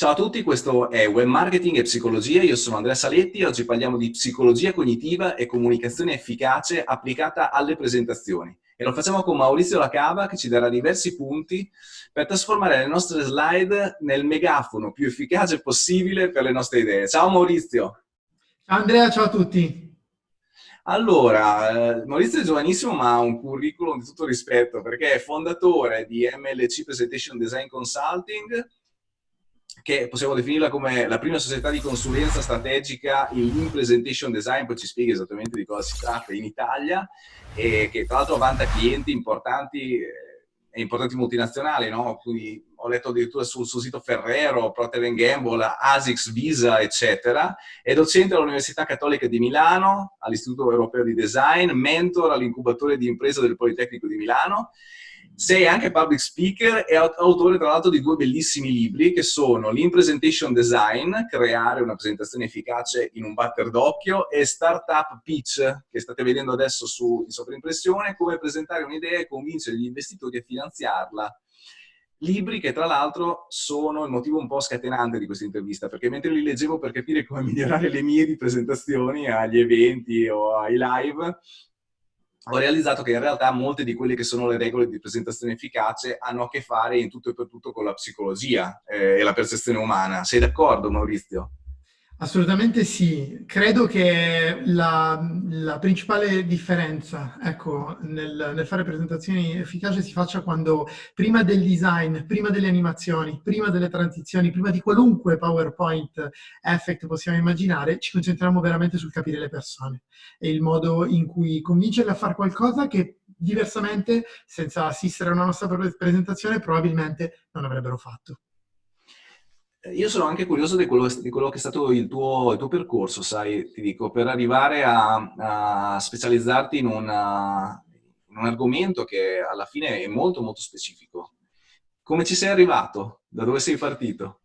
Ciao a tutti, questo è Web Marketing e Psicologia, io sono Andrea Saletti e oggi parliamo di psicologia cognitiva e comunicazione efficace applicata alle presentazioni. E lo facciamo con Maurizio Lacava che ci darà diversi punti per trasformare le nostre slide nel megafono più efficace possibile per le nostre idee. Ciao Maurizio! Ciao Andrea, ciao a tutti! Allora, eh, Maurizio è giovanissimo ma ha un curriculum di tutto rispetto perché è fondatore di MLC Presentation Design Consulting, che possiamo definirla come la prima società di consulenza strategica in presentation design, poi ci spieghi esattamente di cosa si tratta in Italia, e che tra l'altro vanta clienti importanti eh, e importanti multinazionali, no? Quindi ho letto addirittura sul suo sito Ferrero, Procter Gamble, ASICS, Visa, eccetera. È docente all'Università Cattolica di Milano, all'Istituto Europeo di Design, mentor all'incubatore di impresa del Politecnico di Milano sei anche public speaker e autore tra l'altro di due bellissimi libri che sono l'In-Presentation Design, creare una presentazione efficace in un batter d'occhio, e Startup Pitch, che state vedendo adesso su, in sovraimpressione, come presentare un'idea e convincere gli investitori a finanziarla. Libri che tra l'altro sono il motivo un po' scatenante di questa intervista, perché mentre li leggevo per capire come migliorare le mie presentazioni agli eventi o ai live, ho realizzato che in realtà molte di quelle che sono le regole di presentazione efficace hanno a che fare in tutto e per tutto con la psicologia eh, e la percezione umana. Sei d'accordo Maurizio? Assolutamente sì, credo che la, la principale differenza ecco, nel, nel, fare presentazioni efficaci si faccia quando prima del design, prima delle animazioni, prima delle transizioni, prima di qualunque PowerPoint effect possiamo immaginare, ci concentriamo veramente sul capire le persone e il modo in cui convincerle a fare qualcosa che diversamente, senza assistere a una nostra presentazione, probabilmente non avrebbero fatto. Io sono anche curioso di quello, di quello che è stato il tuo, il tuo, percorso, sai, ti dico, per arrivare a, a specializzarti in, una, in, un argomento che alla fine è molto molto specifico. Come ci sei arrivato? Da dove sei partito?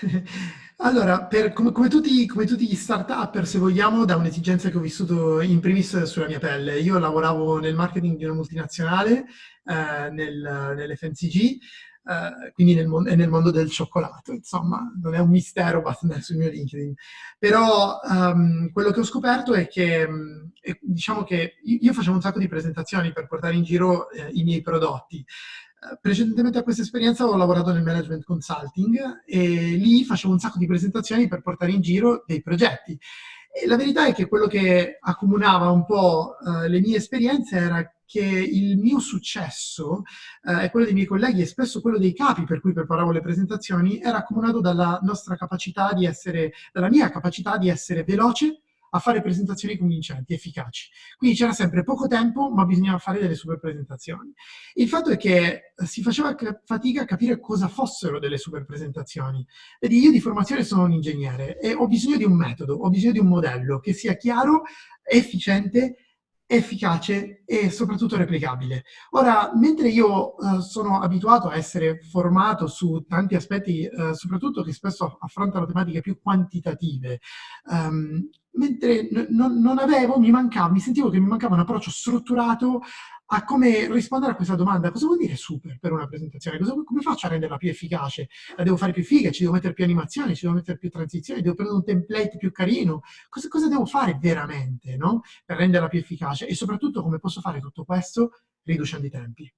Allora, per, come, come, tutti, come, tutti, gli start-up, se vogliamo, da un'esigenza che ho vissuto in primis sulla mia pelle. Io lavoravo nel marketing di una multinazionale, eh, nel, nell'FMCG, eh, quindi nel, mon nel, mondo del cioccolato, insomma, non è un mistero, basta andare sul mio LinkedIn. Però um, quello che ho scoperto è che, um, è, diciamo che io facevo un sacco di presentazioni per portare in giro eh, i miei prodotti. Eh, precedentemente a questa esperienza ho lavorato nel management consulting e lì facevo un sacco di presentazioni per portare in giro dei progetti. E la verità è che quello che accomunava un po' uh, le mie esperienze era che il mio successo eh, e quello dei miei colleghi e spesso quello dei capi per cui preparavo le presentazioni era accomunato dalla nostra capacità di essere, dalla mia capacità di essere veloce a fare presentazioni convincenti, efficaci. Quindi c'era sempre poco tempo, ma bisognava fare delle super presentazioni. Il fatto è che si faceva fatica a capire cosa fossero delle super presentazioni. Vedi, io di formazione sono un ingegnere e ho bisogno di un metodo, ho bisogno di un modello che sia chiaro, efficiente efficace e soprattutto replicabile. Ora, mentre io uh, sono abituato a essere formato su tanti aspetti, uh, soprattutto che spesso affrontano tematiche più quantitative, um, mentre non avevo, mi mancava, mi sentivo che mi mancava un approccio strutturato a come rispondere a questa domanda. Cosa vuol dire super per una presentazione? Cosa, come faccio a renderla più efficace? La devo fare più figa? Ci devo mettere più animazioni? Ci devo mettere più transizioni? Devo prendere un template più carino? Cosa, cosa devo fare veramente no? per renderla più efficace? E soprattutto come posso fare tutto questo riducendo i tempi?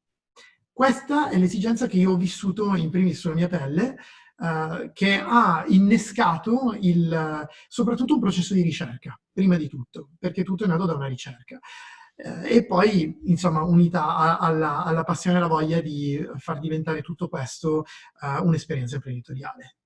Questa è l'esigenza che io ho vissuto in primis sulla mia pelle, Uh, che ha innescato il, soprattutto un processo di ricerca, prima di tutto, perché tutto è nato da una ricerca eh, e poi, insomma, unità a, alla, alla, passione e alla voglia di far diventare tutto questo uh, un'esperienza imprenditoriale.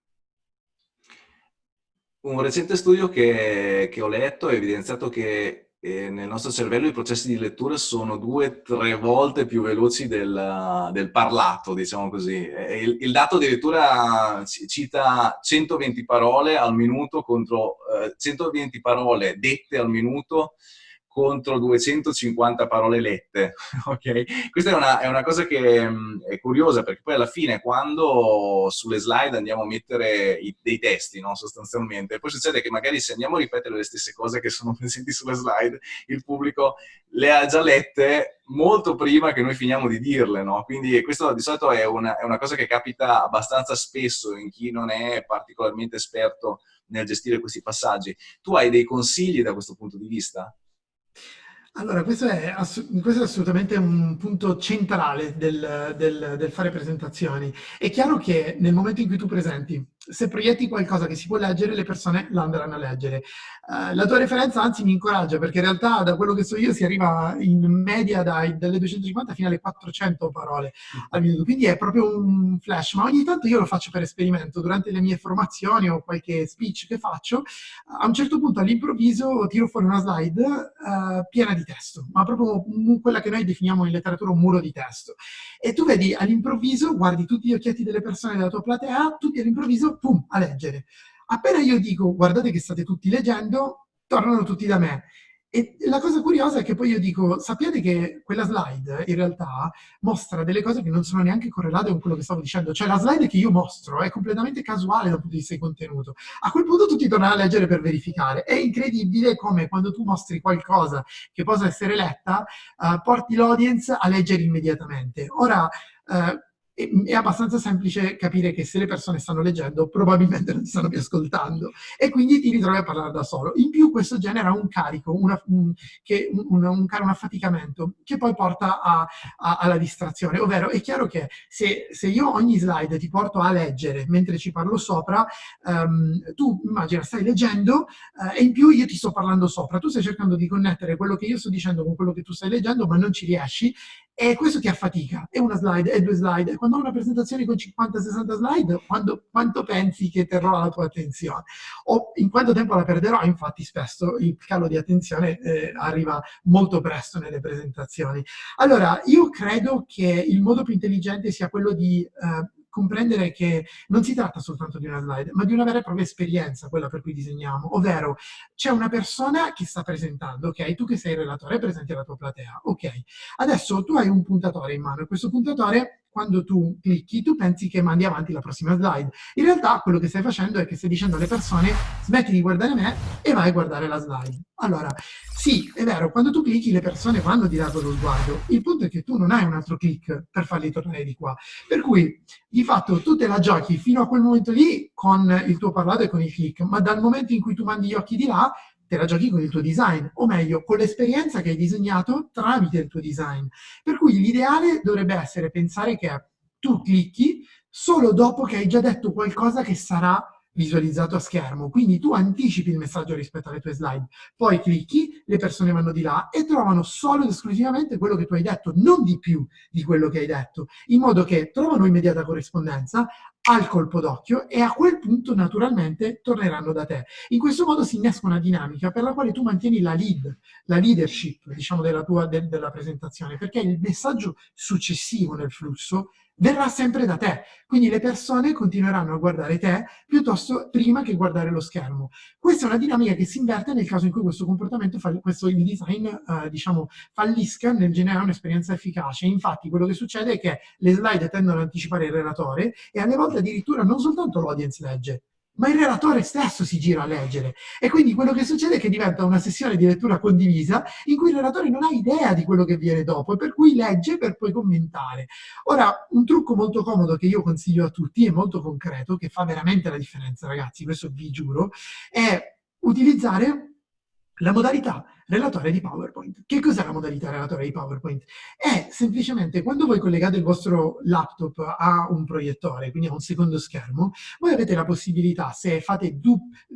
Un recente studio che, che ho letto ha evidenziato che eh, nel nostro cervello i processi di lettura sono due o tre volte più veloci del, del parlato, diciamo così. Il, il, dato addirittura cita 120 parole al minuto contro eh, 120 parole dette al minuto contro 250 parole lette, ok? Questa è una, è una cosa che mm, è curiosa perché poi alla fine quando sulle slide andiamo a mettere i, dei testi, no? sostanzialmente, poi succede che magari se andiamo a ripetere le stesse cose che sono presenti sulle slide, il pubblico le ha già lette molto prima che noi finiamo di dirle, no? Quindi questo di solito è una, è una cosa che capita abbastanza spesso in chi non è particolarmente esperto nel gestire questi passaggi. Tu hai dei consigli da questo punto di vista? Allora, questo è, questo è, assolutamente un punto centrale del, del, del, fare presentazioni. È chiaro che nel momento in cui tu presenti, se proietti qualcosa che si può leggere, le persone lo andranno a leggere. Uh, la tua referenza anzi mi incoraggia, perché in realtà da quello che so io si arriva in media dai, dalle 250 fino alle 400 parole al minuto, quindi è proprio un flash, ma ogni tanto io lo faccio per esperimento, durante le mie formazioni o qualche speech che faccio, a un certo punto all'improvviso tiro fuori una slide uh, piena di testo, ma proprio quella che noi definiamo in letteratura un muro di testo. E tu vedi all'improvviso, guardi tutti gli occhietti delle persone della tua platea, tutti all'improvviso, pum, a leggere. Appena io dico, guardate che state tutti leggendo, tornano tutti da me. E la cosa curiosa è che poi io dico, sappiate che quella slide in realtà mostra delle cose che non sono neanche correlate con quello che stavo dicendo, cioè la slide che io mostro è completamente casuale dal punto di vista di contenuto. A quel punto tutti tornano a leggere per verificare. È incredibile come quando tu mostri qualcosa che possa essere letta, uh, porti l'audience a leggere immediatamente. Ora, uh, è abbastanza semplice capire che se le persone stanno leggendo probabilmente non ti stanno più ascoltando. E quindi ti ritrovi a parlare da solo. In più questo genera un carico, una, un, che, un, un, un, affaticamento che poi porta a, a, alla distrazione, ovvero è chiaro che se, se, io ogni slide ti porto a leggere mentre ci parlo sopra, um, tu immagina stai leggendo uh, e in più io ti sto parlando sopra, tu stai cercando di connettere quello che io sto dicendo con quello che tu stai leggendo ma non ci riesci e questo ti affatica, è una slide, è due slide. Quando ho una presentazione con 50-60 slide, quando, quanto pensi che terrò la tua attenzione? O in quanto tempo la perderò? Infatti spesso il calo di attenzione eh, arriva molto presto nelle presentazioni. Allora, io credo che il modo più intelligente sia quello di eh, comprendere che non si tratta soltanto di una slide, ma di una vera e propria esperienza, quella per cui disegniamo, ovvero c'è una persona che sta presentando, ok? Tu che sei il relatore, presenti la tua platea, ok? Adesso tu hai un puntatore in mano e questo puntatore quando tu clicchi, tu pensi che mandi avanti la prossima slide. In realtà quello che stai facendo è che stai dicendo alle persone smetti di guardare me e vai a guardare la slide. Allora, sì, è vero, quando tu clicchi le persone vanno di lato lo sguardo. Il punto è che tu non hai un altro click per farli tornare di qua. Per cui, di fatto, tu te la giochi fino a quel momento lì con il tuo parlato e con il click, ma dal momento in cui tu mandi gli occhi di là, te la giochi con il tuo design, o meglio, con l'esperienza che hai disegnato tramite il tuo design. Per cui l'ideale dovrebbe essere pensare che tu clicchi solo dopo che hai già detto qualcosa che sarà visualizzato a schermo. Quindi tu anticipi il messaggio rispetto alle tue slide, poi clicchi, le persone vanno di là e trovano solo ed esclusivamente quello che tu hai detto, non di più di quello che hai detto, in modo che trovano immediata corrispondenza, al colpo d'occhio e a quel punto naturalmente torneranno da te. In questo modo si innesca una dinamica per la quale tu mantieni la lead, la leadership diciamo, della tua de, della presentazione, perché il messaggio successivo nel flusso verrà sempre da te. Quindi le persone continueranno a guardare te piuttosto prima che guardare lo schermo. Questa è una dinamica che si inverte nel caso in cui questo comportamento, questo il design, eh, diciamo, fallisca nel generare un'esperienza efficace. Infatti quello che succede è che le slide tendono ad anticipare il relatore e alle volte addirittura non soltanto l'audience legge, ma il relatore stesso si gira a leggere. E quindi quello che succede è che diventa una sessione di lettura condivisa in cui il relatore non ha idea di quello che viene dopo e per cui legge per poi commentare. Ora, un trucco molto comodo che io consiglio a tutti, e molto concreto, che fa veramente la differenza, ragazzi, questo vi giuro, è utilizzare la modalità relatore di PowerPoint. Che cos'è la modalità relatore di PowerPoint? È semplicemente quando voi collegate il vostro laptop a un proiettore, quindi a un secondo schermo, voi avete la possibilità, se,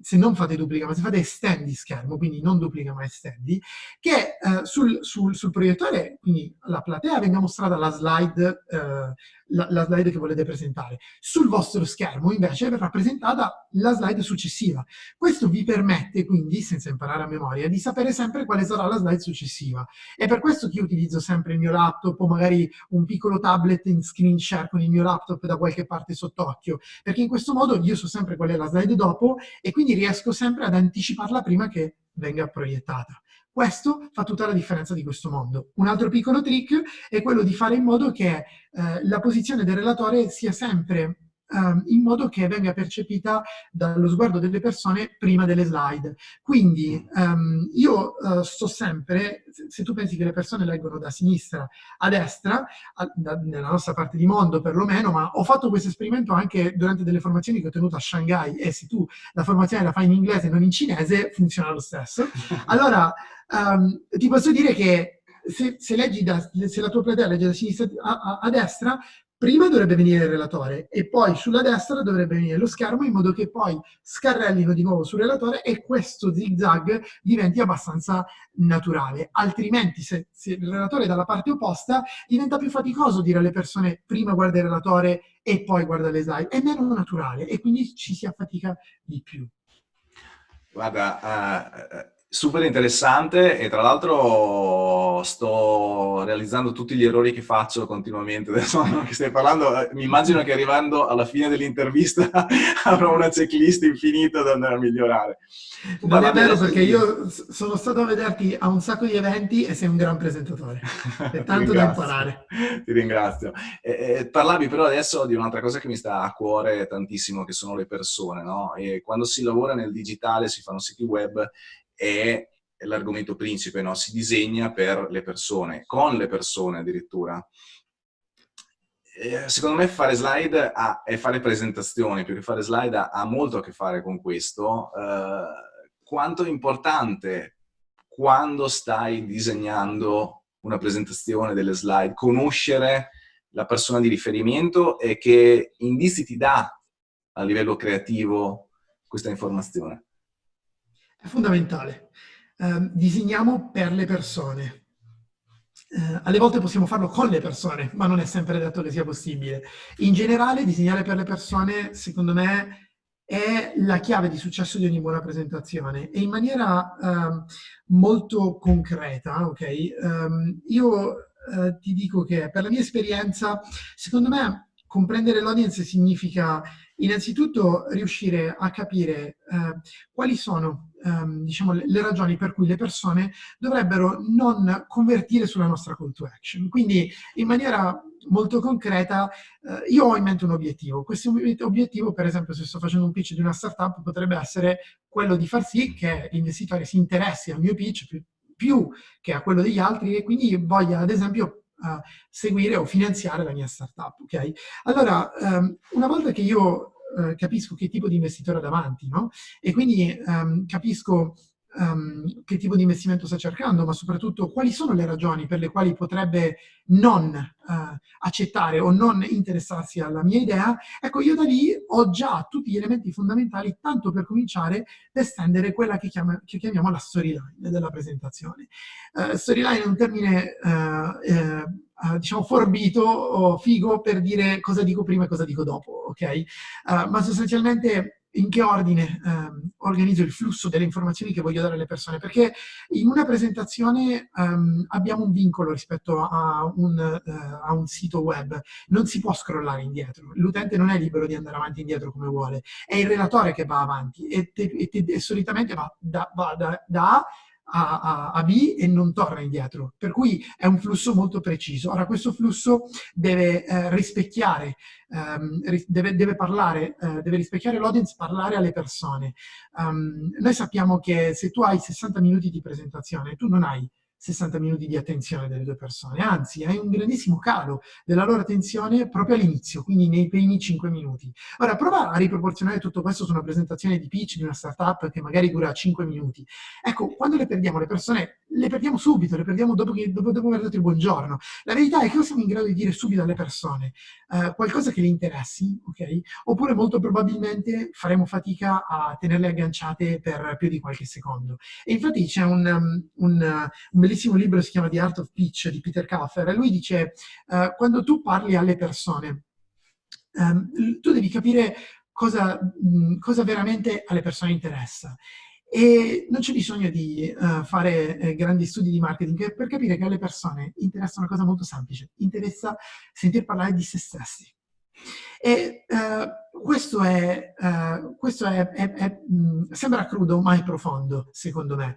se non fate duplica, ma se fate estendi schermo, quindi non duplica ma estendi, che eh, sul, sul, sul, proiettore, quindi la platea, venga mostrata la slide eh, la, la, slide che volete presentare. Sul vostro schermo invece verrà presentata la slide successiva. Questo vi permette quindi, senza imparare a memoria, di sapere sempre sempre quale sarà la slide successiva. È per questo che io utilizzo sempre il mio laptop o magari un piccolo tablet in screen share con il mio laptop da qualche parte sott'occhio, perché in questo modo io so sempre qual è la slide dopo e quindi riesco sempre ad anticiparla prima che venga proiettata. Questo fa tutta la differenza di questo mondo. Un altro piccolo trick è quello di fare in modo che eh, la posizione del relatore sia sempre um, in modo che venga percepita dallo sguardo delle persone prima delle slide. Quindi um, io uh, sto sempre, se tu pensi che le persone leggono da sinistra a destra, a, da, nella nostra parte di mondo perlomeno, ma ho fatto questo esperimento anche durante delle formazioni che ho tenuto a Shanghai e se tu la formazione la fai in inglese e non in cinese, funziona lo stesso. Allora, um, ti posso dire che se, se, da, se, la tua platea legge da sinistra a, a, a, destra, prima dovrebbe venire il relatore e poi sulla destra dovrebbe venire lo schermo in modo che poi scarrellino di nuovo sul relatore e questo zigzag diventi abbastanza naturale. Altrimenti se, se il relatore è dalla parte opposta diventa più faticoso dire alle persone prima guarda il relatore e poi guarda le slide. È meno naturale e quindi ci si affatica di più. Guarda, uh, super interessante e tra l'altro sto realizzando tutti gli errori che faccio continuamente. Adesso che stai parlando eh, mi immagino che arrivando alla fine dell'intervista avrò una checklist infinita da andare a migliorare. Non è vero perché io sono stato a vederti a un sacco di eventi e sei un gran presentatore. È tanto da imparare. Ti ringrazio. Eh, eh, parlavi però adesso di un'altra cosa che mi sta a cuore tantissimo che sono le persone no? e quando si lavora nel digitale si fanno siti web è l'argomento principe, no? si disegna per le persone, con le persone addirittura. secondo me fare slide ha, e fare presentazioni, più che fare slide, ha, molto a che fare con questo. Uh, quanto è importante quando stai disegnando una presentazione delle slide, conoscere la persona di riferimento e che indizi ti dà a livello creativo questa informazione. È fondamentale. Eh, disegniamo per le persone. Eh, alle volte possiamo farlo con le persone, ma non è sempre detto che sia possibile. In generale, disegnare per le persone, secondo me, è la chiave di successo di ogni buona presentazione e in maniera eh, molto concreta, ok? Um, io eh, ti dico che per la mia esperienza, secondo me, comprendere l'audience significa innanzitutto riuscire a capire eh, quali sono ehm, diciamo, le, le, ragioni per cui le persone dovrebbero non convertire sulla nostra call to action. Quindi in maniera molto concreta eh, io ho in mente un obiettivo. Questo obiettivo, per esempio, se sto facendo un pitch di una startup, potrebbe essere quello di far sì che l'investitore si interessi al mio pitch più, più che a quello degli altri e quindi voglia, ad esempio, Uh, seguire o finanziare la mia startup, ok? Allora, um, una volta che io eh, capisco che tipo di investitore ho davanti, no? E quindi um, capisco um, che tipo di investimento sta cercando, ma soprattutto quali sono le ragioni per le quali potrebbe non uh, accettare o non interessarsi alla mia idea, ecco io da lì ho già tutti gli elementi fondamentali tanto per cominciare per estendere quella che, chiama, che chiamiamo la storyline della presentazione. Uh, storyline è un termine uh, diciamo, forbito o figo per dire cosa dico prima e cosa dico dopo, ok? Ma sostanzialmente in che ordine um, organizzo il flusso delle informazioni che voglio dare alle persone, perché in una presentazione um, abbiamo un vincolo rispetto a un, uh, a un, sito web, non si può scrollare indietro, l'utente non è libero di andare avanti e indietro come vuole, è il relatore che va avanti e, te, e, te, e solitamente va da, va da, da A a, a, a, B e non torna indietro. Per cui è un flusso molto preciso. Ora, questo flusso deve eh, rispecchiare, ehm, deve, deve, parlare, eh, deve rispecchiare l'audience, parlare alle persone. Um, noi sappiamo che se tu hai 60 minuti di presentazione, tu non hai 60 minuti di attenzione delle due persone, anzi hai un grandissimo calo della loro attenzione proprio all'inizio, quindi nei primi 5 minuti. Ora prova a riproporzionare tutto questo su una presentazione di pitch di una startup che magari dura 5 minuti. Ecco, quando le perdiamo le persone, le perdiamo subito, le perdiamo dopo, che, dopo, dopo aver dato il buongiorno. La verità è che o siamo in grado di dire subito alle persone uh, qualcosa che le interessi, ok? Oppure molto probabilmente faremo fatica a tenerle agganciate per più di qualche secondo. E infatti c'è un, um, un, un bellissimo libro, si chiama The Art of Pitch, di Peter Kaffer, e lui dice, uh, quando tu parli alle persone, um, tu devi capire cosa, mh, cosa veramente alle persone interessa. E non c'è bisogno di uh, fare eh, grandi studi di marketing per capire che alle persone interessa una cosa molto semplice, interessa sentir parlare di se stessi. E uh, questo, è, uh, questo è, è, è, mh, sembra crudo, ma è profondo, secondo me.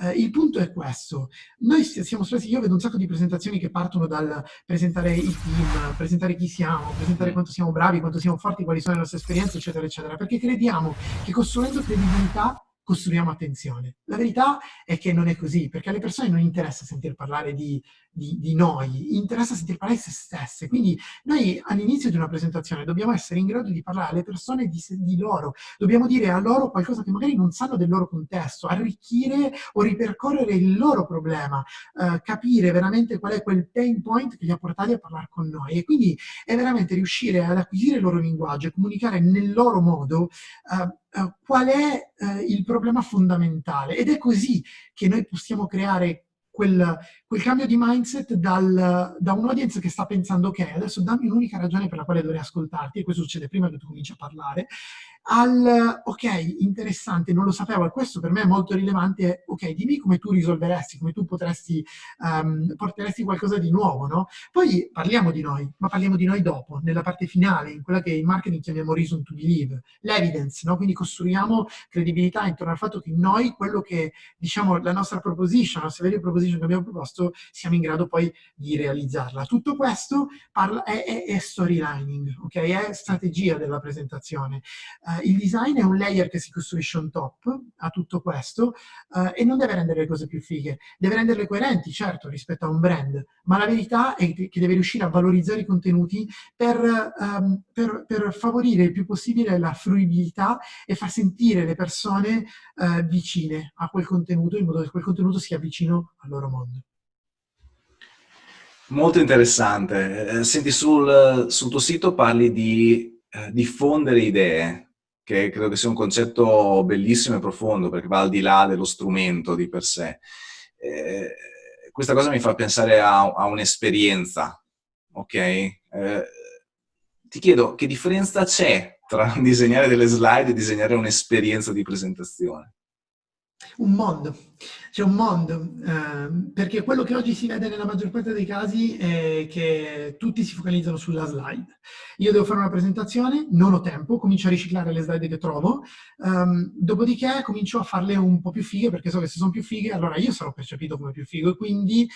Uh, il punto è questo. Noi siamo stati, io vedo un sacco di presentazioni che partono dal presentare il team, presentare chi siamo, presentare quanto siamo bravi, quanto siamo forti, quali sono le nostre esperienze, eccetera, eccetera, perché crediamo che costruendo credibilità costruiamo attenzione. La verità è che non è così, perché alle persone non interessa sentir parlare di di, di noi, interessa sentir parlare di se stesse. Quindi noi all'inizio di una presentazione dobbiamo essere in grado di parlare alle persone di, di, loro, dobbiamo dire a loro qualcosa che magari non sanno del loro contesto, arricchire o ripercorrere il loro problema, eh, capire veramente qual è quel pain point che li ha portati a parlare con noi. E quindi è veramente riuscire ad acquisire il loro linguaggio e comunicare nel loro modo eh, Uh, qual è uh, il problema fondamentale. Ed è così che noi possiamo creare quel, quel cambio di mindset dal, da un'audience che sta pensando ok, adesso dammi un'unica ragione per la quale dovrei ascoltarti, e questo succede prima che tu cominci a parlare, al ok, interessante, non lo sapevo, e questo per me è molto rilevante, ok, dimmi come tu risolveresti, come tu potresti, um, porteresti qualcosa di nuovo, no? Poi parliamo di noi, ma parliamo di noi dopo, nella parte finale, in quella che in marketing chiamiamo reason to believe, l'evidence, no? Quindi costruiamo credibilità intorno al fatto che noi, quello che, diciamo, la nostra proposition, la nostra value proposition che abbiamo proposto, siamo in grado poi di realizzarla. Tutto questo parla, è, è, è storylining, ok? È strategia della presentazione. Uh, il design è un layer che si costruisce on top a tutto questo uh, e non deve rendere le cose più fighe, deve renderle coerenti, certo, rispetto a un brand, ma la verità è che deve riuscire a valorizzare i contenuti per, um, per, per favorire il più possibile la fruibilità e far sentire le persone uh, vicine a quel contenuto, in modo che quel contenuto sia vicino al loro mondo. Molto interessante. Eh, senti, sul, sul tuo sito parli di eh, diffondere idee che credo che sia un concetto bellissimo e profondo, perché va al di là dello strumento di per sé. Eh, questa cosa mi fa pensare a, a un'esperienza, ok? Eh, ti chiedo, che differenza c'è tra disegnare delle slide e disegnare un'esperienza di presentazione? Un mondo c'è un mondo, eh, perché quello che oggi si vede nella maggior parte dei casi è che tutti si focalizzano sulla slide. Io devo fare una presentazione, non ho tempo, comincio a riciclare le slide che trovo, um, dopodiché comincio a farle un po' più fighe, perché so che se sono più fighe, allora io sarò percepito come più figo, e quindi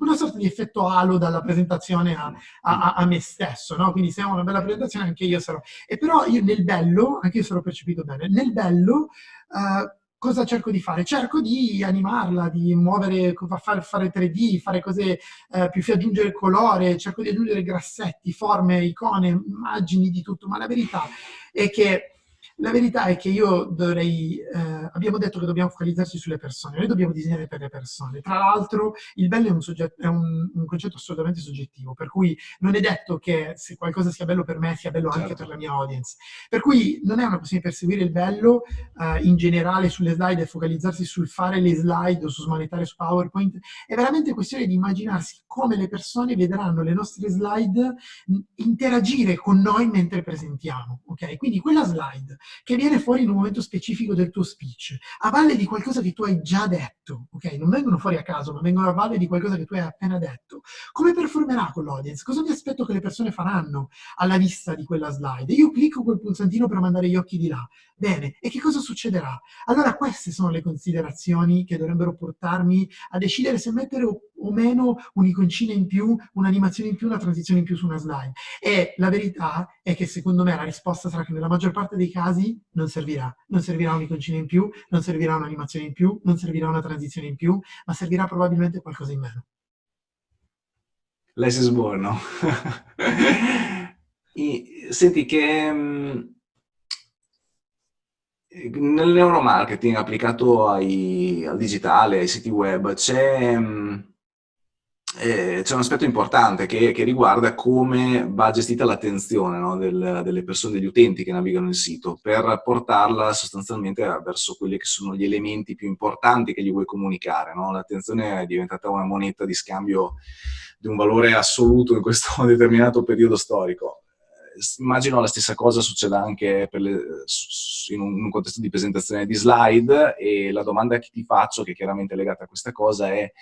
una sorta di effetto halo dalla presentazione a, a, a me stesso, no? Quindi se ho una bella presentazione anche io sarò... E però io nel bello, anche io sarò percepito bene, nel bello... Uh, cosa cerco di fare? Cerco di animarla, di muovere, fare, fare 3D, fare cose eh, più, aggiungere colore, cerco di aggiungere grassetti, forme, icone, immagini di tutto, ma la verità è che la verità è che io dovrei, eh, abbiamo detto che dobbiamo focalizzarci sulle persone, noi dobbiamo disegnare per le persone. Tra l'altro il bello è, un, soggetto, è un, un, concetto assolutamente soggettivo, per cui non è detto che se qualcosa sia bello per me sia bello certo. anche per la mia audience. Per cui non è una questione di perseguire il bello eh, in generale sulle slide e focalizzarsi sul fare le slide o su smanettare su PowerPoint, è veramente questione di immaginarsi come le persone vedranno le nostre slide interagire con noi mentre presentiamo. Okay? Quindi quella slide che viene fuori in un momento specifico del tuo speech, a valle di qualcosa che tu hai già detto, ok? Non vengono fuori a caso, ma vengono a valle di qualcosa che tu hai appena detto. Come performerà con l'audience? Cosa mi aspetto che le persone faranno alla vista di quella slide? Io clicco quel pulsantino per mandare gli occhi di là. Bene, e che cosa succederà? Allora queste sono le considerazioni che dovrebbero portarmi a decidere se mettere o, o meno un'iconcina in più, un'animazione in più, una transizione in più su una slide. E la verità è che secondo me la risposta sarà che nella maggior parte dei casi non servirà. Non servirà un'iconcina in più, non servirà un'animazione in più, non servirà una transizione in più, ma servirà probabilmente qualcosa in meno. Less is more, no? Senti che mm, nel neuromarketing applicato ai, al digitale, ai siti web, c'è mm, eh, un aspetto importante che, che, riguarda come va gestita l'attenzione no, del, delle persone, degli utenti che navigano il sito, per portarla sostanzialmente verso quelli che sono gli elementi più importanti che gli vuoi comunicare. No? L'attenzione è diventata una moneta di scambio di un valore assoluto in questo determinato periodo storico immagino la stessa cosa succeda anche le, in un contesto di presentazione di slide e la domanda che ti faccio, che è chiaramente legata a questa cosa, è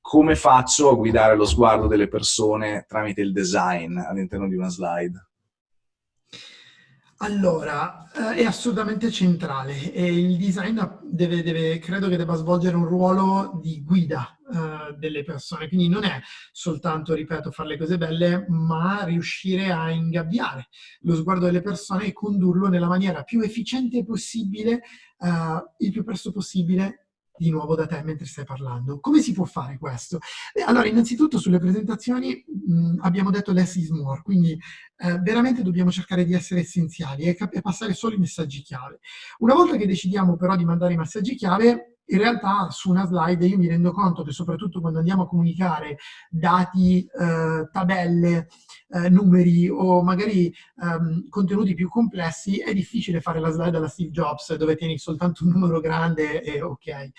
come faccio a guidare lo sguardo delle persone tramite il design all'interno di una slide? Allora, eh, è assolutamente centrale e il design deve, deve, credo che debba svolgere un ruolo di guida eh, delle persone, quindi non è soltanto, ripeto, fare le cose belle, ma riuscire a ingabbiare lo sguardo delle persone e condurlo nella maniera più efficiente possibile, eh, il più presto possibile di nuovo da te mentre stai parlando. Come si può fare questo? Eh, allora, innanzitutto sulle presentazioni mh, abbiamo detto less is more, quindi eh, veramente dobbiamo cercare di essere essenziali e, e passare solo i messaggi chiave. Una volta che decidiamo però di mandare i messaggi chiave, in realtà su una slide io mi rendo conto che soprattutto quando andiamo a comunicare dati, eh, tabelle, eh, numeri o magari ehm, contenuti più complessi è difficile fare la slide alla Steve Jobs dove tieni soltanto un numero grande e ok.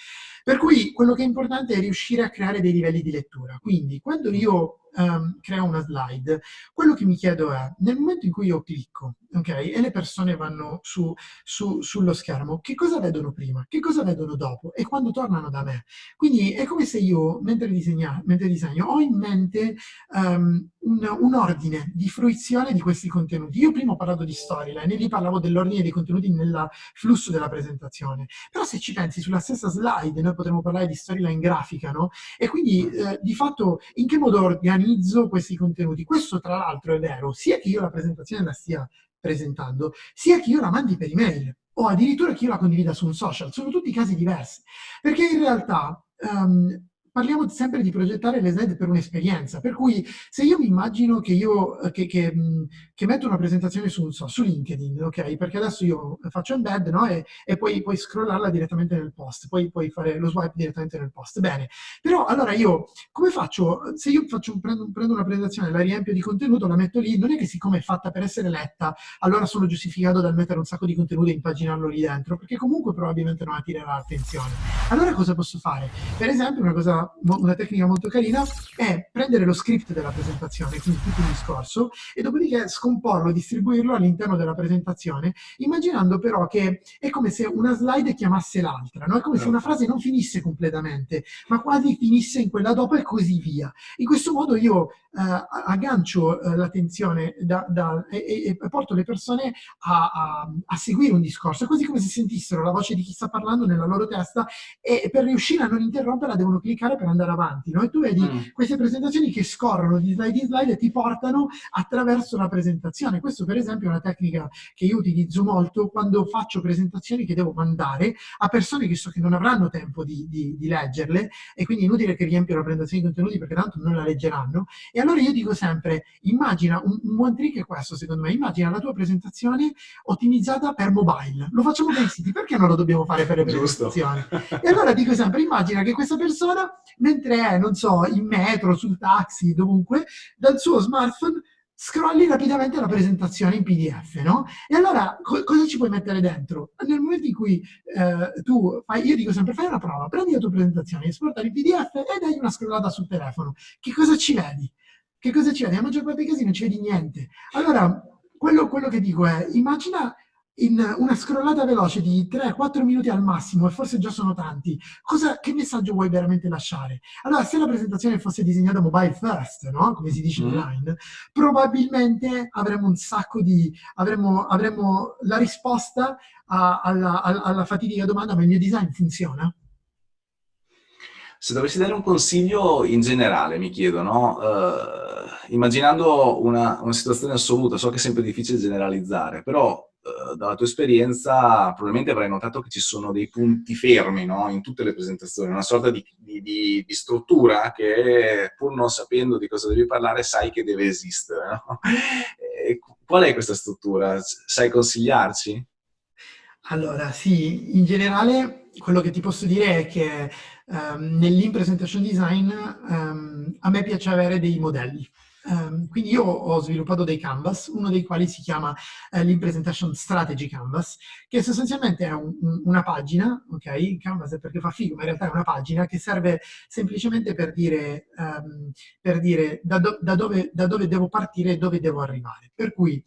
Per cui quello che è importante è riuscire a creare dei livelli di lettura. Quindi quando io um, creo una slide, quello che mi chiedo è, nel momento in cui io clicco, ok, e le persone vanno su, su, sullo schermo, che cosa vedono prima? Che cosa vedono dopo? E quando tornano da me? Quindi è come se io, mentre, disegna, mentre disegno, ho in mente um, un, un, ordine di fruizione di questi contenuti. Io prima ho parlato di storyline e lì parlavo dell'ordine dei contenuti nel flusso della presentazione. Però se ci pensi, sulla stessa slide noi potremmo parlare di storyline grafica, no? E quindi eh, di fatto in che modo organizzo questi contenuti? Questo tra l'altro è vero, sia che io la presentazione la stia presentando, sia che io la mandi per email o addirittura che io la condivida su un social. Sono tutti casi diversi. Perché in realtà um, parliamo sempre di progettare le slide per un'esperienza, per cui se io mi immagino che io che, che, che metto una presentazione su, so, su, LinkedIn, ok? Perché adesso io faccio embed, no? E, e poi puoi scrollarla direttamente nel post, poi puoi fare lo swipe direttamente nel post. Bene, però allora io come faccio? Se io faccio, prendo, prendo una presentazione, la riempio di contenuto, la metto lì, non è che siccome è fatta per essere letta, allora sono giustificato dal mettere un sacco di contenuto e impaginarlo lì dentro, perché comunque probabilmente non attirerà l'attenzione. Allora cosa posso fare? Per esempio una cosa una tecnica molto carina è prendere lo script della presentazione, quindi tutto il discorso, e dopodiché scomporlo, distribuirlo all'interno della presentazione, immaginando però che è come se una slide chiamasse l'altra, no? è come se una frase non finisse completamente, ma quasi finisse in quella dopo e così via. In questo modo io eh, aggancio eh, l'attenzione e, e, porto le persone a, a, a, seguire un discorso, è quasi come se sentissero la voce di chi sta parlando nella loro testa e per riuscire a non interromperla devono cliccare per andare avanti. No? E tu vedi mm. queste presentazioni che scorrono di slide in slide e ti portano attraverso la presentazione. Questo per esempio è una tecnica che io utilizzo molto quando faccio presentazioni che devo mandare a persone che so che non avranno tempo di, di, di leggerle e quindi è inutile che riempio la presentazione di contenuti perché tanto non la leggeranno. E allora io dico sempre, immagina, un, un buon trick è questo secondo me, immagina la tua presentazione ottimizzata per mobile. Lo facciamo per i siti, perché non lo dobbiamo fare per le presentazioni? e allora dico sempre, immagina che questa persona mentre è, non so, in metro, sul taxi, dovunque, dal suo smartphone scrolli rapidamente la presentazione in PDF, no? E allora co cosa ci puoi mettere dentro? Nel momento in cui eh, tu fai, io dico sempre, fai una prova, prendi la tua presentazione, esportala in PDF e dai una scrollata sul telefono. Che cosa ci vedi? Che cosa ci vedi? La maggior parte dei casi non ci vedi niente. Allora, quello, quello che dico è, immagina in una scrollata veloce di 3-4 minuti al massimo, e forse già sono tanti, cosa, che messaggio vuoi veramente lasciare? Allora, se la presentazione fosse disegnata mobile first, no? come si dice mm. online, probabilmente avremmo un sacco di... avremmo, avremmo la risposta a, alla, alla fatidica domanda, ma il mio design funziona? Se dovessi dare un consiglio in generale, mi chiedo, no? Uh, immaginando una, una situazione assoluta, so che è sempre difficile generalizzare, però eh, dalla tua esperienza probabilmente avrai notato che ci sono dei punti fermi no? in tutte le presentazioni, una sorta di, di, di, di, struttura che pur non sapendo di cosa devi parlare sai che deve esistere. No? qual è questa struttura? Sai consigliarci? Allora, sì, in generale quello che ti posso dire è che um, nell'in-presentation design um, a me piace avere dei modelli. Um, quindi io ho sviluppato dei canvas, uno dei quali si chiama uh, l'Impresentation Strategy Canvas, che sostanzialmente è un, un, una pagina, ok? Canvas è perché fa figo, ma in realtà è una pagina che serve semplicemente per dire, um, per dire da, do, da, dove, da, dove, devo partire e dove devo arrivare. Per cui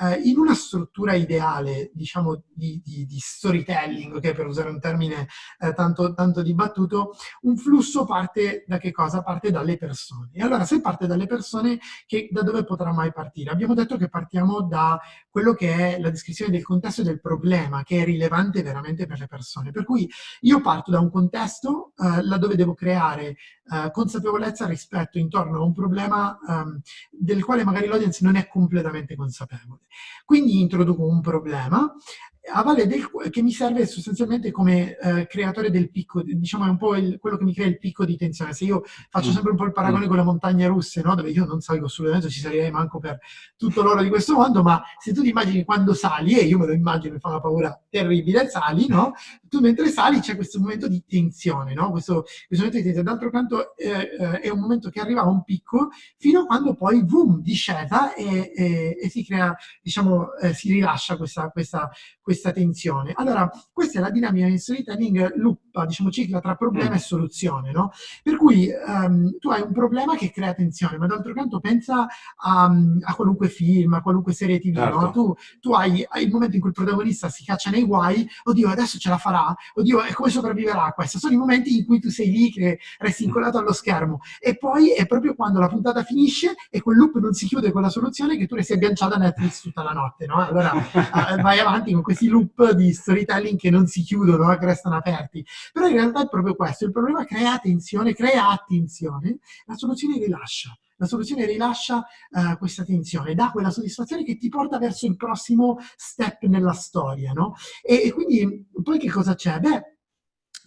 uh, in una struttura ideale, diciamo, di, di, di storytelling, ok? Per usare un termine uh, tanto, tanto dibattuto, un flusso parte da che cosa? Parte dalle persone. E allora se parte dalle persone che da dove potrà mai partire? Abbiamo detto che partiamo da quello che è la descrizione del contesto e del problema, che è rilevante veramente per le persone. Per cui io parto da un contesto eh, laddove devo creare eh, consapevolezza rispetto intorno a un problema um, del quale magari l'audience non è completamente consapevole. Quindi introduco un problema a valle del, che mi serve sostanzialmente come eh, creatore del picco, diciamo è un po' il, quello che mi crea il picco di tensione. Se io faccio mm. sempre un po' il paragone mm. con le montagne russe, no? dove io non salgo assolutamente, ci salirei manco per tutto l'oro di questo mondo, ma se tu ti immagini quando sali, e io me lo immagino, mi fa una paura terribile, sali, no? Tu mentre sali c'è questo momento di tensione, no? Questo, questo momento di tensione. D'altro canto eh, eh, è un momento che arriva a un picco fino a quando poi, boom, discesa e, e, e si crea, diciamo, eh, si rilascia questa, questa, questa questa tensione. Allora, questa è la dinamica in storytelling luppa, diciamo cicla tra problema mm. e soluzione, no? Per cui um, tu hai un problema che crea tensione, ma d'altro canto pensa a, a, qualunque film, a qualunque serie tv, certo. no? Tu, tu hai, hai, il momento in cui il protagonista si caccia nei guai, oddio adesso ce la farà, oddio e come sopravviverà a questo? Sono i momenti in cui tu sei lì che resti mm. incollato allo schermo e poi è proprio quando la puntata finisce e quel loop non si chiude con la soluzione che tu resti agganciato a Netflix tutta la notte, no? Allora uh, vai avanti con questi questi loop di storytelling che non si chiudono, che restano aperti. Però in realtà è proprio questo, il problema crea tensione, crea attenzione, la soluzione rilascia. La soluzione rilascia uh, questa tensione, dà quella soddisfazione che ti porta verso il prossimo step nella storia, no? E, e quindi poi che cosa c'è? Beh,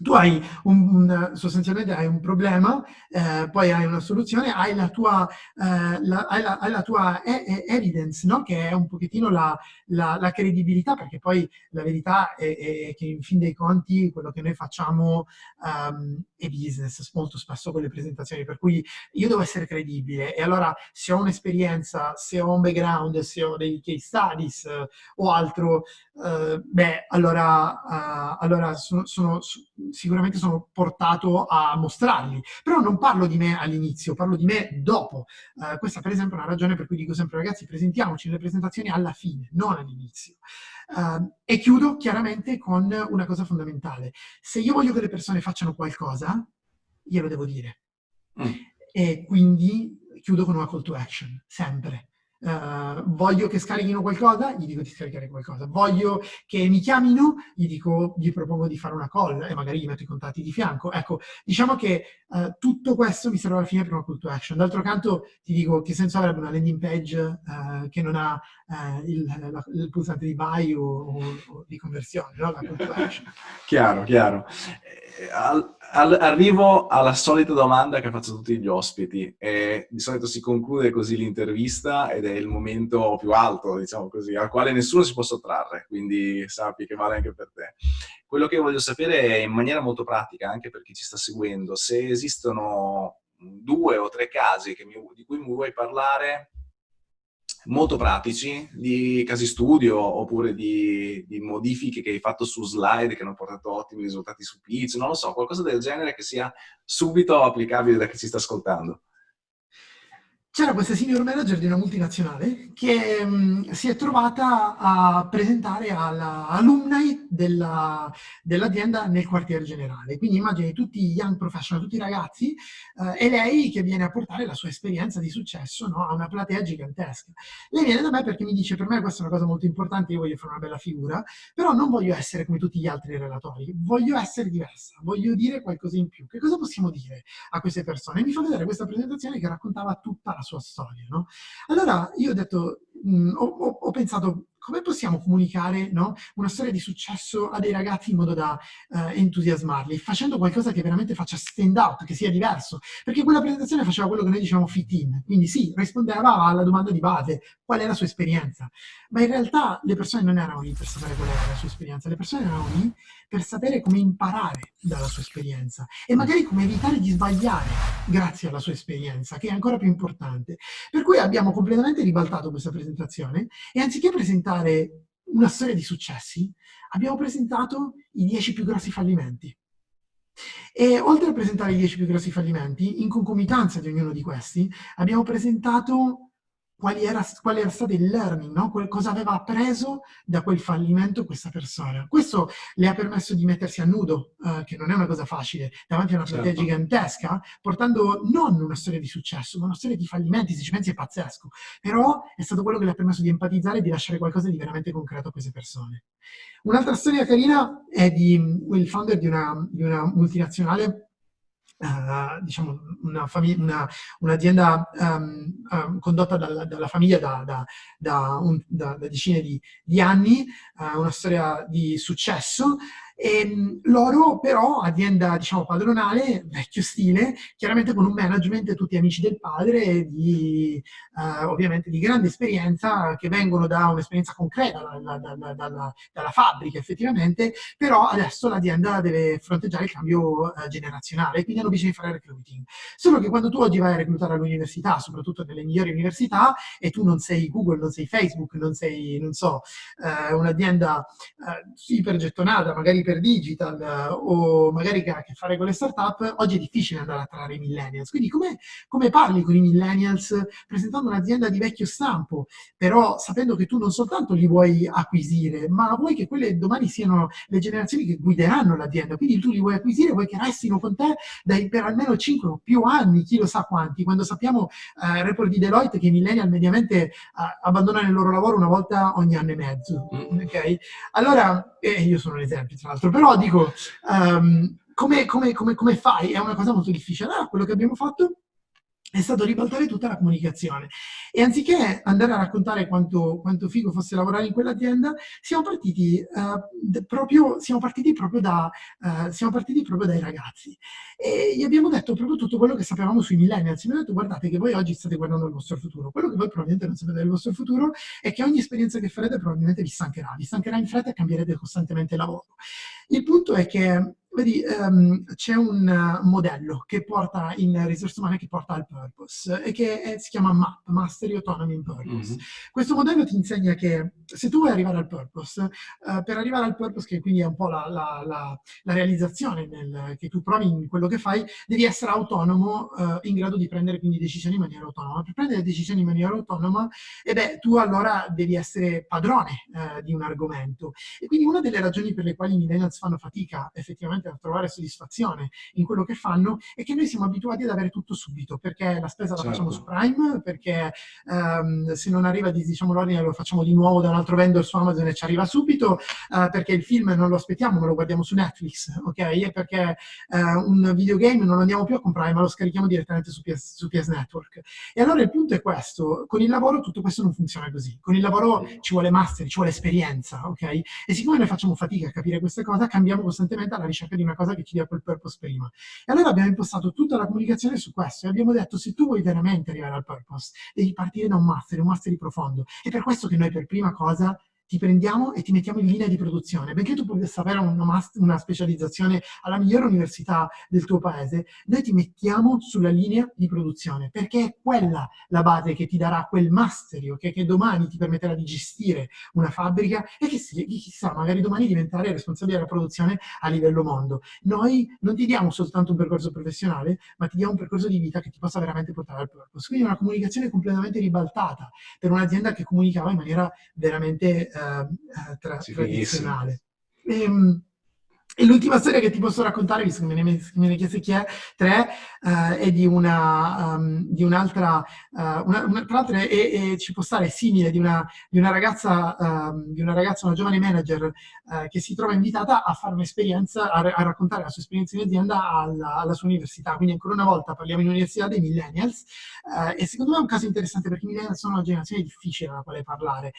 tu hai un, sostanzialmente hai un problema, eh, poi hai una soluzione, hai la tua, eh, la, hai la, hai la tua e e evidence, no? che è un pochettino la, la, credibilità, perché poi la verità è, è, che in fin dei conti quello che noi facciamo um, è business, molto spesso con le presentazioni, per cui io devo essere credibile e allora se ho un'esperienza, se ho un background, se ho dei case studies uh, o altro, uh, beh, allora, uh, allora sono, sono sicuramente sono portato a mostrarli. Però non parlo di me all'inizio, parlo di me dopo. Uh, questa per esempio è una ragione per cui dico sempre ragazzi presentiamoci nelle presentazioni alla fine, non all'inizio. Uh, e chiudo chiaramente con una cosa fondamentale. Se io voglio che le persone facciano qualcosa, glielo devo dire. Mm. E quindi chiudo con una call to action, sempre. Uh, voglio che scarichino qualcosa, gli dico di scaricare qualcosa. Voglio che mi chiamino, gli dico, gli propongo di fare una call e magari gli metto i contatti di fianco. Ecco, diciamo che uh, tutto questo mi serve alla fine per una call to action. D'altro canto ti dico che senso avrebbe una landing page uh, che non ha il, la, il, pulsante di buy o, o, o di conversione, no? La call to action. chiaro, chiaro. Al, al, arrivo alla solita domanda che faccio a tutti gli ospiti e di solito si conclude così l'intervista ed è il momento più alto, diciamo così, al quale nessuno si può sottrarre, quindi sappi che vale anche per te. Quello che voglio sapere è in maniera molto pratica, anche per chi ci sta seguendo, se esistono due o tre casi mi, di cui mi vuoi parlare molto pratici di casi studio oppure di, di, modifiche che hai fatto su slide che hanno portato ottimi risultati su pitch, non lo so, qualcosa del genere che sia subito applicabile da chi ci sta ascoltando c'era questa senior manager di una multinazionale che mh, mm, si è trovata a presentare all'alumni dell'azienda dell nel quartier generale. Quindi immagini tutti i young professional, tutti i ragazzi, eh, e lei che viene a portare la sua esperienza di successo no, a una platea gigantesca. Lei viene da me perché mi dice, per me questa è una cosa molto importante, io voglio fare una bella figura, però non voglio essere come tutti gli altri relatori, voglio essere diversa, voglio dire qualcosa in più. Che cosa possiamo dire a queste persone? E mi fa vedere questa presentazione che raccontava tutta la sua storia, no? Allora io ho detto, mh, ho, ho, pensato, come possiamo comunicare no, una storia di successo a dei ragazzi in modo da eh, entusiasmarli, facendo qualcosa che veramente faccia stand out, che sia diverso? Perché quella presentazione faceva quello che noi diciamo fit in, quindi sì, rispondeva alla domanda di base, qual è la sua esperienza? Ma in realtà le persone non erano lì per sapere qual era la sua esperienza, le persone erano lì per sapere come imparare dalla sua esperienza e magari come evitare di sbagliare grazie alla sua esperienza, che è ancora più importante. Per cui abbiamo completamente ribaltato questa presentazione e anziché presentare una storia di successi, abbiamo presentato i 10 più grossi fallimenti. E oltre a presentare i 10 più grossi fallimenti, in concomitanza di ognuno di questi, abbiamo presentato quali era, quale era stato il learning, no? cosa aveva appreso da quel fallimento questa persona. Questo le ha permesso di mettersi a nudo, uh, che non è una cosa facile, davanti a una certo. gigantesca, portando non una storia di successo, ma una storia di fallimenti, se ci pensi è pazzesco. Però è stato quello che le ha permesso di empatizzare e di lasciare qualcosa di veramente concreto a queste persone. Un'altra storia carina è di il founder di una, di una multinazionale Diciamo un'azienda una, um, um, condotta dalla, dalla famiglia da, da, da, un, da, decine di, di anni, una storia di successo, e ehm, loro però, azienda diciamo padronale, vecchio stile, chiaramente con un management tutti amici del padre, di, eh, ovviamente di grande esperienza, che vengono da un'esperienza concreta, da, da, da, dalla, dalla, fabbrica effettivamente, però adesso l'azienda deve fronteggiare il cambio eh, generazionale, quindi hanno bisogno di fare recruiting. Solo che quando tu oggi vai a reclutare all'università, soprattutto nelle migliori università, e tu non sei Google, non sei Facebook, non sei, non so, eh, un'azienda eh, ipergettonata, magari per digital eh, o magari che ha a che fare con le startup, oggi è difficile andare a attrarre i millennials. Quindi come, come parli con i millennials presentando un'azienda di vecchio stampo, però sapendo che tu non soltanto li vuoi acquisire, ma vuoi che quelle domani siano le generazioni che guideranno l'azienda, quindi tu li vuoi acquisire, vuoi che restino con te dai, per almeno 5 o più anni, chi lo sa quanti, quando sappiamo, eh, report di Deloitte, che i millennial mediamente eh, abbandonano il loro lavoro una volta ogni anno e mezzo, ok? Allora, eh, io sono un esempio tra l'altro, però dico, um, come, come, come, come, fai? È una cosa molto difficile. Allora, quello che abbiamo fatto è stato ribaltare tutta la comunicazione. E anziché andare a raccontare quanto, quanto figo fosse lavorare in quell'azienda, siamo proprio, siamo, uh, siamo partiti proprio dai ragazzi. E gli abbiamo detto proprio tutto quello che sapevamo sui millennials. Abbiamo detto, guardate che voi oggi state guardando il vostro futuro. Quello che voi probabilmente non sapete del vostro futuro è che ogni esperienza che farete probabilmente vi stancherà. Vi stancherà in fretta e cambierete costantemente lavoro. Il punto è che Vedi, um, c'è un uh, modello che porta in risorse umane che porta al purpose e che è, si chiama MAP, Mastery Autonomy in Purpose. Mm -hmm. Questo modello ti insegna che se tu vuoi arrivare al purpose, uh, per arrivare al purpose, che quindi è un po' la, la, la, la realizzazione nel, che tu provi in quello che fai, devi essere autonomo, uh, in grado di prendere quindi decisioni in maniera autonoma. Per prendere decisioni in maniera autonoma, e beh, tu allora devi essere padrone di un argomento. E quindi una delle ragioni per le quali i millennials fanno fatica effettivamente a trovare soddisfazione in quello che fanno è che noi siamo abituati ad avere tutto subito, perché la spesa la certo. facciamo su Prime, perché um, se non arriva diciamo l'ordine lo facciamo di nuovo da un altro vendor su Amazon e ci arriva subito, uh, perché il film non lo aspettiamo ma lo guardiamo su Netflix, ok? E perché uh, un videogame non lo andiamo più a comprare ma lo scarichiamo direttamente su PS, su PS Network. E allora il punto è questo, con il lavoro tutto questo non funziona così, con il lavoro ci vuole master, ci vuole esperienza, ok? E siccome noi facciamo fatica a capire questa cosa, cambiamo costantemente alla ricerca di una cosa che ci dia quel purpose prima. E allora abbiamo impostato tutta la comunicazione su questo e abbiamo detto se tu vuoi veramente arrivare al purpose, devi partire da un master, un master di profondo. È per questo che noi per prima cosa ti prendiamo e ti mettiamo in linea di produzione. Benché tu possa avere una, una, specializzazione alla migliore università del tuo paese, noi ti mettiamo sulla linea di produzione, perché è quella la base che ti darà quel masterio, okay, che domani ti permetterà di gestire una fabbrica e che chissà, magari domani diventare responsabile della produzione a livello mondo. Noi non ti diamo soltanto un percorso professionale, ma ti diamo un percorso di vita che ti possa veramente portare al purpose. Quindi una comunicazione completamente ribaltata per un'azienda che comunicava in maniera veramente eh, tra tradizionale. E, ehm, E l'ultima storia che ti posso raccontare, visto che me ne, chiese chi è, tre, uh, è di una, um, di un'altra, uh, una, una, tra l'altro e, ci può stare simile, di una, di una ragazza, um, di una ragazza, una giovane manager uh, che si trova invitata a fare un'esperienza, a, a, raccontare la sua esperienza in azienda alla, alla, sua università. Quindi ancora una volta parliamo in università dei millennials e secondo me è un caso interessante perché i millennials sono una generazione difficile alla quale parlare,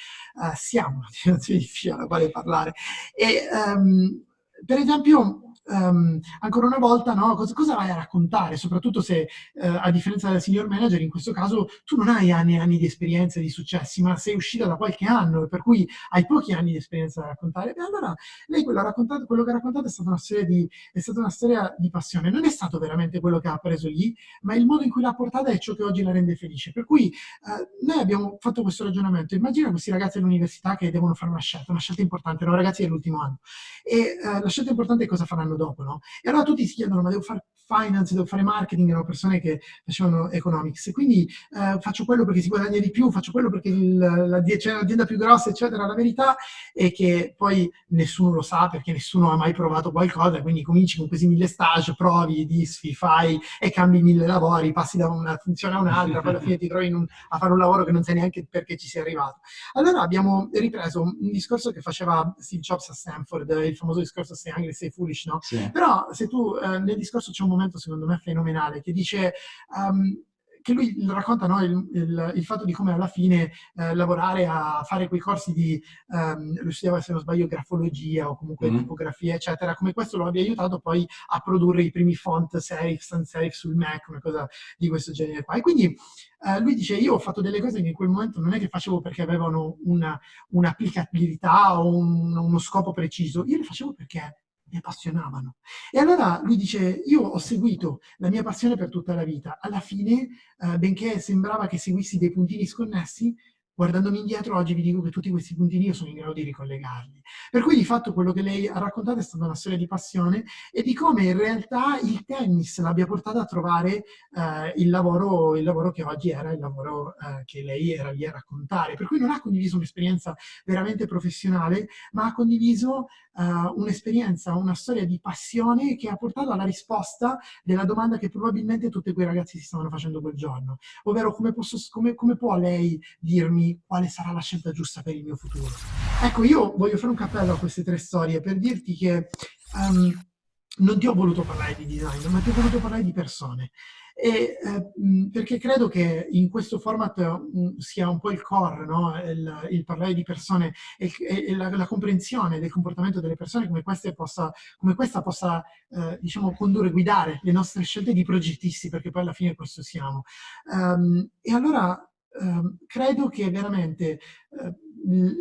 siamo una generazione difficile alla quale parlare. E, um, per esempio, um, ancora una volta, no, cosa, cosa, vai a raccontare? Soprattutto se, uh, a differenza del senior manager, in questo caso tu non hai anni e anni di esperienza e di successi, ma sei uscita da qualche anno, per cui hai pochi anni di esperienza da raccontare. E allora lei quello, raccontato, quello che ha raccontato è stata, una storia di, è stata una storia di passione. Non è stato veramente quello che ha preso lì, ma il modo in cui l'ha portata è ciò che oggi la rende felice. Per cui uh, noi abbiamo fatto questo ragionamento. Immagina questi ragazzi all'università che devono fare una scelta, una scelta importante, no? ragazzi dell'ultimo anno. E uh, la scelta importante è cosa faranno dopo, no? E allora tutti si chiedono, ma devo fare finance, devo fare marketing, erano persone che facevano economics, quindi eh, faccio quello perché si guadagna di più, faccio quello perché c'è un'azienda più grossa, eccetera. La verità è che poi nessuno lo sa perché nessuno ha mai provato qualcosa, quindi cominci con questi mille stage, provi, disfi, fai e cambi mille lavori, passi da una funzione a un'altra, poi alla fine ti trovi un, a fare un lavoro che non sai neanche perché ci sei arrivato. Allora abbiamo ripreso un discorso che faceva Steve Jobs a Stanford, il famoso discorso sei angry, sei foolish, no? Sì. Però se tu eh, nel discorso c'è un momento secondo me fenomenale che dice um, che lui racconta no, il, il, il, fatto di come alla fine eh, lavorare a fare quei corsi di, um, lui studiava se non sbaglio grafologia o comunque mm. tipografia eccetera, come questo lo abbia aiutato poi a produrre i primi font serif, sans serif sul Mac, una cosa di questo genere qua. E quindi eh, lui dice io ho fatto delle cose che in quel momento non è che facevo perché avevano un'applicabilità un o un, uno scopo preciso, io le facevo perché mi appassionavano. E allora lui dice, io ho seguito la mia passione per tutta la vita. Alla fine, eh, benché sembrava che seguissi dei puntini sconnessi, guardandomi indietro oggi vi dico che tutti questi puntini io sono in grado di ricollegarli. Per cui di fatto quello che lei ha raccontato è stata una storia di passione e di come in realtà il tennis l'abbia portata a trovare eh, il, lavoro, il, lavoro, che oggi era il lavoro eh, che lei era lì a raccontare. Per cui non ha condiviso un'esperienza veramente professionale, ma ha condiviso eh, un'esperienza, una storia di passione che ha portato alla risposta della domanda che probabilmente tutti quei ragazzi si stavano facendo quel giorno. Ovvero come, posso, come, come può lei dirmi quale sarà la scelta giusta per il mio futuro. Ecco, io voglio fare un cappello a queste tre storie per dirti che um, non ti ho voluto parlare di design, ma ti ho voluto parlare di persone. E, eh, perché credo che in questo format mh, sia un po' il core, no? il, il, parlare di persone e, e la, la, comprensione del comportamento delle persone come, possa, come questa possa, eh, diciamo, condurre, guidare le nostre scelte di progettisti, perché poi alla fine questo siamo. Um, e allora Ehm, credo che veramente eh,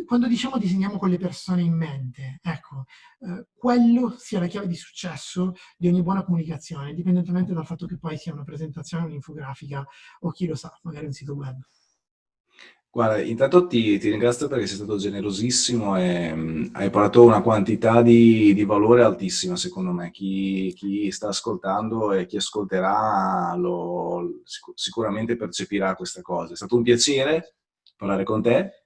quando diciamo disegniamo con le persone in mente, ecco, eh, quello sia la chiave di successo di ogni buona comunicazione, indipendentemente dal fatto che poi sia una presentazione, un'infografica o chi lo sa, magari un sito web. Guarda, intanto ti, ti, ringrazio perché sei stato generosissimo e mh, hai parlato una quantità di, di, valore altissima, secondo me. Chi, chi, sta ascoltando e chi ascolterà lo, sicuramente percepirà questa cosa. È stato un piacere parlare con te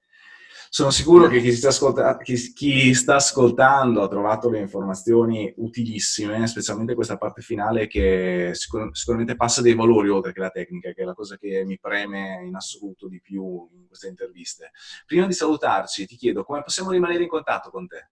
sono sicuro che chi sta, ascolta chi, chi sta, ascoltando ha trovato le informazioni utilissime, specialmente questa parte finale che sicur sicuramente passa dei valori oltre che la tecnica, che è la cosa che mi preme in assoluto di più in queste interviste. Prima di salutarci ti chiedo come possiamo rimanere in contatto con te?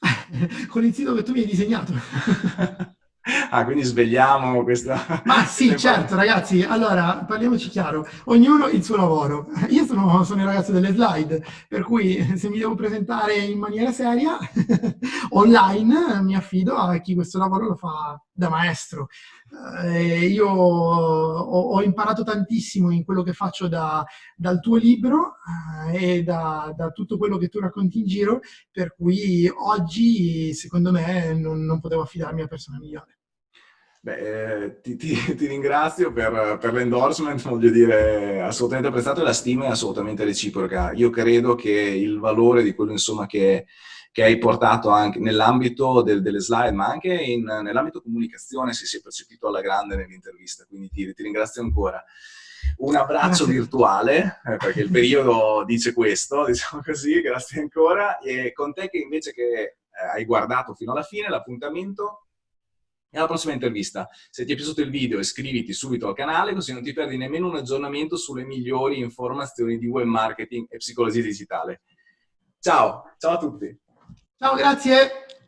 con il sito che tu mi hai disegnato. Ah, quindi svegliamo questa... Ma sì, certo, ragazzi. Allora, parliamoci chiaro. Ognuno il suo lavoro. Io sono, sono il ragazzo delle slide, per cui se mi devo presentare in maniera seria, online, mi affido a chi questo lavoro lo fa da maestro. Eh, io ho, ho, imparato tantissimo in quello che faccio da, dal tuo libro eh, e da, da, tutto quello che tu racconti in giro, per cui oggi, secondo me, non, non potevo affidarmi a persona migliore. Beh, eh, ti, ti, ti, ringrazio per, per l'endorsement, voglio dire, assolutamente apprezzato e la stima è assolutamente reciproca. Io credo che il valore di quello insomma, che, che hai portato anche nell'ambito del, delle slide, ma anche nell'ambito comunicazione si sia percepito alla grande nell'intervista, quindi ti, ti ringrazio ancora. Un abbraccio virtuale, eh, perché il periodo dice questo, diciamo così, grazie ancora, e con te che invece che hai guardato fino alla fine, l'appuntamento alla prossima intervista. Se ti è piaciuto il video iscriviti subito al canale così non ti perdi nemmeno un aggiornamento sulle migliori informazioni di web marketing e psicologia digitale. Ciao, ciao a tutti! Ciao, grazie!